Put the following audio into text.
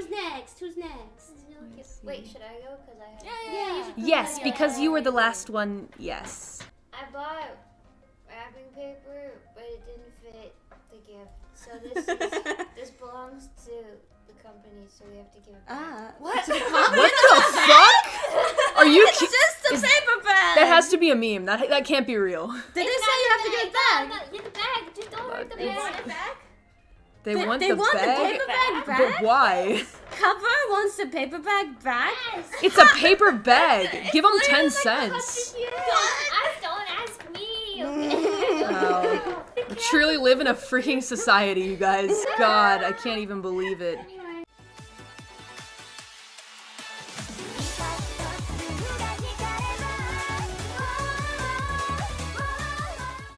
who's next? Who's next? Wait, should I go? Cause I have. Yeah, Yeah. you should Yes, because you were the last one. Yes. I bought wrapping paper, but it didn't fit the gift. So this is, this belongs to the company, so we have to give it back. Ah, What? What the fuck? Are you? It's ki- just a is- paper bag. That has to be a meme. That that can't be real. did they say you have to get it back? Get the bag. Just don't hurt the bag. Back? They, They, want they the want bag, the paper bag but back. why? Cover wants the paper bag back. Yes. It's a paper bag. Give them ten cents. Don't, I, don't ask me. Okay? Wow. We truly live in a freaking society, you guys. God, I can't even believe it.